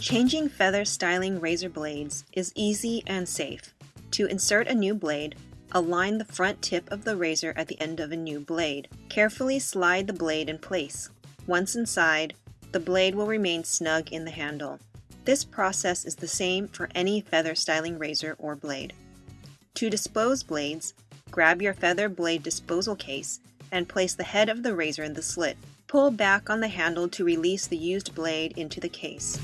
Changing feather styling razor blades is easy and safe. To insert a new blade, align the front tip of the razor at the end of a new blade. Carefully slide the blade in place. Once inside, the blade will remain snug in the handle. This process is the same for any feather styling razor or blade. To dispose blades, grab your feather blade disposal case and place the head of the razor in the slit. Pull back on the handle to release the used blade into the case.